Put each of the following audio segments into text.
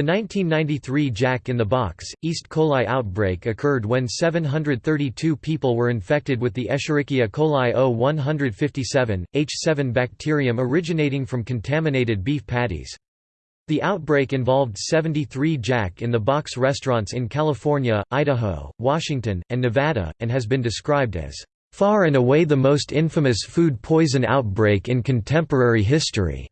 The 1993 Jack in the Box, East coli outbreak occurred when 732 people were infected with the Escherichia coli O157, H7 bacterium originating from contaminated beef patties. The outbreak involved 73 Jack in the Box restaurants in California, Idaho, Washington, and Nevada, and has been described as, "...far and away the most infamous food poison outbreak in contemporary history."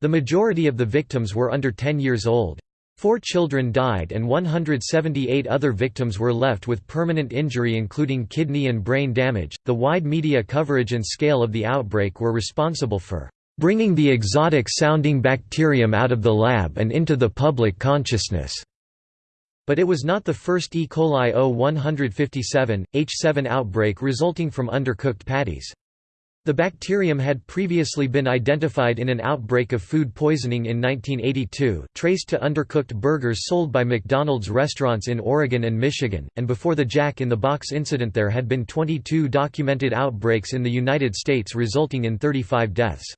The majority of the victims were under 10 years old. Four children died and 178 other victims were left with permanent injury including kidney and brain damage. The wide media coverage and scale of the outbreak were responsible for bringing the exotic sounding bacterium out of the lab and into the public consciousness. But it was not the first E. coli O157, H7 outbreak resulting from undercooked patties. The bacterium had previously been identified in an outbreak of food poisoning in 1982, traced to undercooked burgers sold by McDonald's restaurants in Oregon and Michigan, and before the Jack in the Box incident there had been 22 documented outbreaks in the United States resulting in 35 deaths.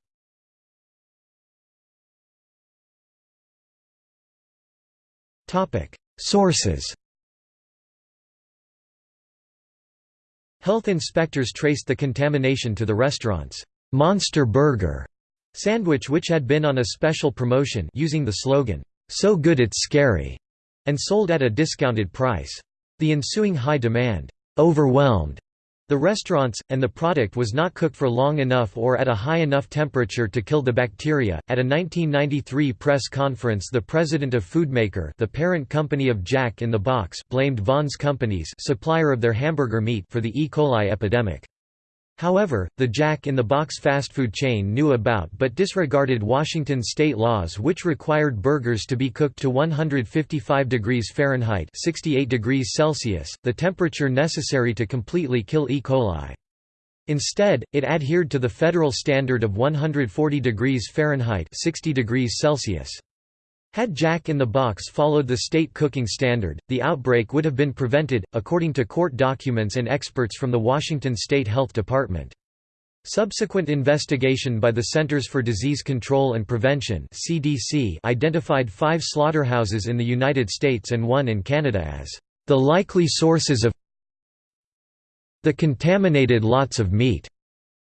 Sources Health inspectors traced the contamination to the restaurant's «Monster Burger» sandwich which had been on a special promotion using the slogan, "'So good it's scary' and sold at a discounted price. The ensuing high demand, "'overwhelmed' the restaurants, and the product was not cooked for long enough or at a high enough temperature to kill the bacteria. At a 1993 press conference, the president of Foodmaker, the parent company of Jack in the Box, blamed Vons Companies, supplier of their hamburger meat, for the E. coli epidemic. However, the Jack in the Box fast food chain knew about but disregarded Washington state laws which required burgers to be cooked to 155 degrees Fahrenheit 68 degrees Celsius, the temperature necessary to completely kill E. coli. Instead, it adhered to the federal standard of 140 degrees Fahrenheit 60 degrees Celsius. Had Jack in the Box followed the state cooking standard, the outbreak would have been prevented, according to court documents and experts from the Washington State Health Department. Subsequent investigation by the Centers for Disease Control and Prevention (CDC) identified 5 slaughterhouses in the United States and one in Canada as the likely sources of the contaminated lots of meat.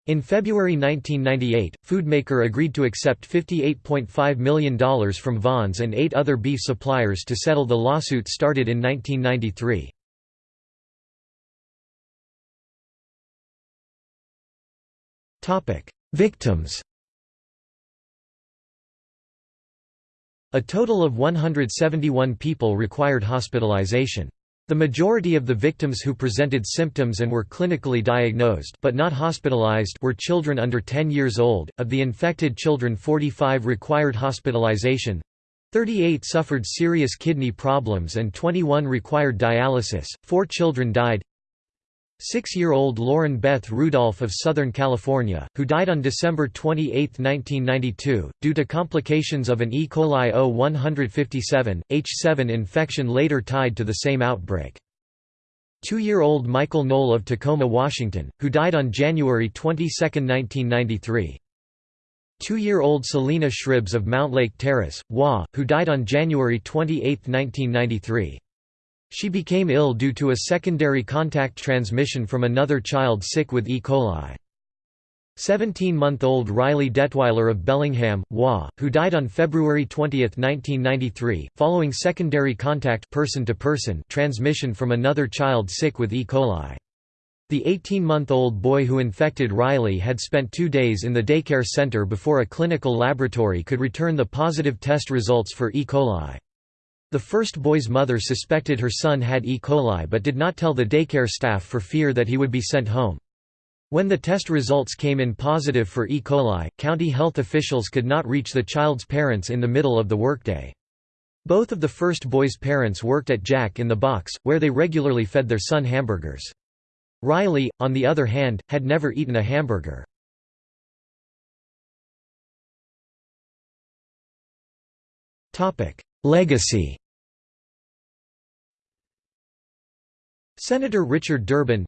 In February 1998, Foodmaker agreed to accept $58.5 million from Vons and eight other beef suppliers to settle the lawsuit started in 1993. Victims A total of 171 people required hospitalization. The majority of the victims who presented symptoms and were clinically diagnosed but not hospitalized were children under 10 years old. Of the infected children, 45 required hospitalization. 38 suffered serious kidney problems and 21 required dialysis. 4 children died. Six-year-old Lauren Beth Rudolph of Southern California, who died on December 28, 1992, due to complications of an E. coli O157, H7 infection later tied to the same outbreak. Two-year-old Michael Nole of Tacoma, Washington, who died on January 22, 1993. Two-year-old Celina Shribbs of Mountlake Terrace, WA, who died on January 28, 1993. She became ill due to a secondary contact transmission from another child sick with E. coli. 17-month-old Riley Detwiler of Bellingham, WA, who died on February 20, 1993, following secondary contact person -to -person transmission from another child sick with E. coli. The 18-month-old boy who infected Riley had spent two days in the daycare center before a clinical laboratory could return the positive test results for E. coli. The first boy's mother suspected her son had E. coli but did not tell the daycare staff for fear that he would be sent home. When the test results came in positive for E. coli, county health officials could not reach the child's parents in the middle of the workday. Both of the first boy's parents worked at Jack in the Box, where they regularly fed their son hamburgers. Riley, on the other hand, had never eaten a hamburger. Legacy Senator Richard Durbin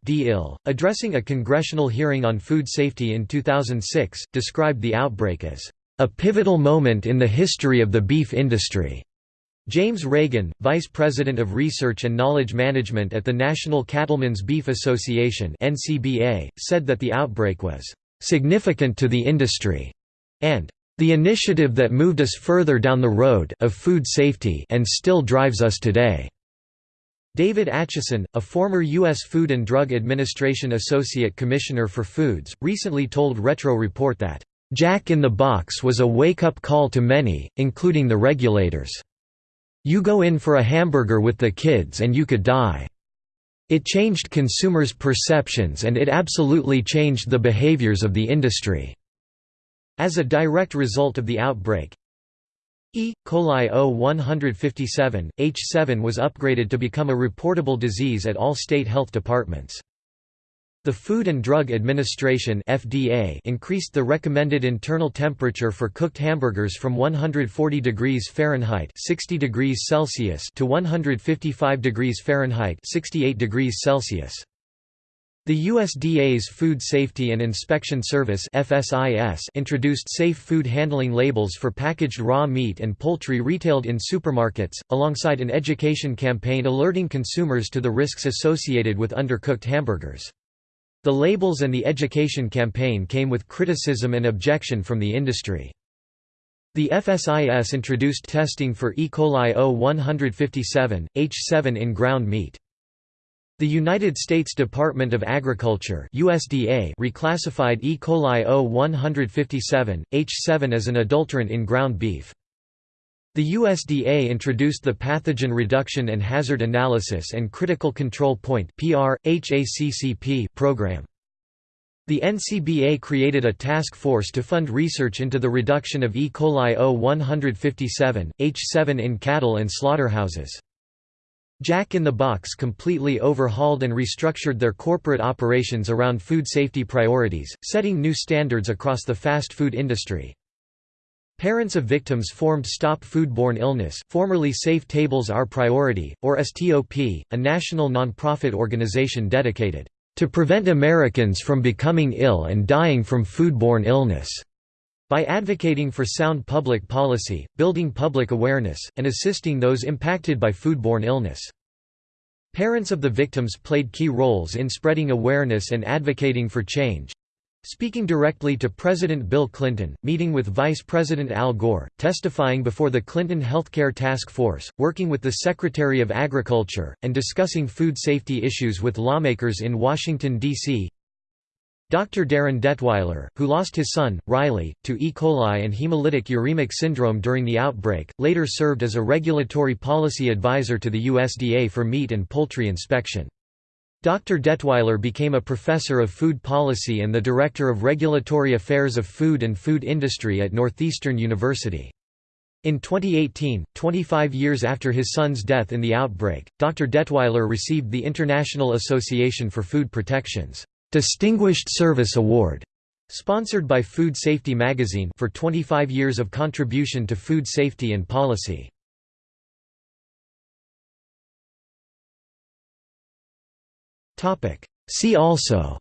addressing a congressional hearing on food safety in 2006, described the outbreak as, "...a pivotal moment in the history of the beef industry." James Reagan, Vice President of Research and Knowledge Management at the National Cattlemen's Beef Association said that the outbreak was "...significant to the industry," and "...the initiative that moved us further down the road of food safety and still drives us today." David Acheson, a former U.S. Food and Drug Administration Associate Commissioner for Foods, recently told Retro Report that, "...Jack in the Box was a wake-up call to many, including the regulators." You go in for a hamburger with the kids and you could die. It changed consumers' perceptions and it absolutely changed the behaviors of the industry." As a direct result of the outbreak, E. coli O157, H7 was upgraded to become a reportable disease at all state health departments. The Food and Drug Administration (FDA) increased the recommended internal temperature for cooked hamburgers from 140 degrees Fahrenheit (60 degrees Celsius) to 155 degrees Fahrenheit (68 degrees Celsius). The USDA's Food Safety and Inspection Service (FSIS) introduced safe food handling labels for packaged raw meat and poultry retailed in supermarkets, alongside an education campaign alerting consumers to the risks associated with undercooked hamburgers. The labels and the education campaign came with criticism and objection from the industry. The FSIS introduced testing for E. coli O157, H7 in ground meat. The United States Department of Agriculture USDA reclassified E. coli O157, H7 as an adulterant in ground beef. The USDA introduced the Pathogen Reduction and Hazard Analysis and Critical Control Point program. The NCBA created a task force to fund research into the reduction of E. coli O157, H7 in cattle and slaughterhouses. Jack in the Box completely overhauled and restructured their corporate operations around food safety priorities, setting new standards across the fast food industry. Parents of victims formed Stop Foodborne Illness formerly Safe Tables Our Priority, or STOP, a national nonprofit organization dedicated to prevent Americans from becoming ill and dying from foodborne illness, by advocating for sound public policy, building public awareness, and assisting those impacted by foodborne illness. Parents of the victims played key roles in spreading awareness and advocating for change, Speaking directly to President Bill Clinton, meeting with Vice President Al Gore, testifying before the Clinton Healthcare Task Force, working with the Secretary of Agriculture, and discussing food safety issues with lawmakers in Washington, D.C. Dr. Darin Detwiler, who lost his son, Riley, to E. coli and hemolytic uremic syndrome during the outbreak, later served as a regulatory policy advisor to the USDA for meat and poultry inspection. Dr. Detwiler became a professor of food policy and the director of regulatory affairs of food and food industry at Northeastern University. In 2018, 25 years after his son's death in the outbreak, Dr. Detwiler received the International Association for Food Protection's Distinguished Service Award, sponsored by Food Safety magazine for 25 years of contribution to food safety and policy. See also.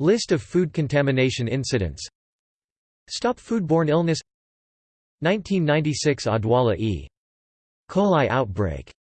List of food contamination incidents. Stop foodborne illness. 1996 Odwalla E. coli outbreak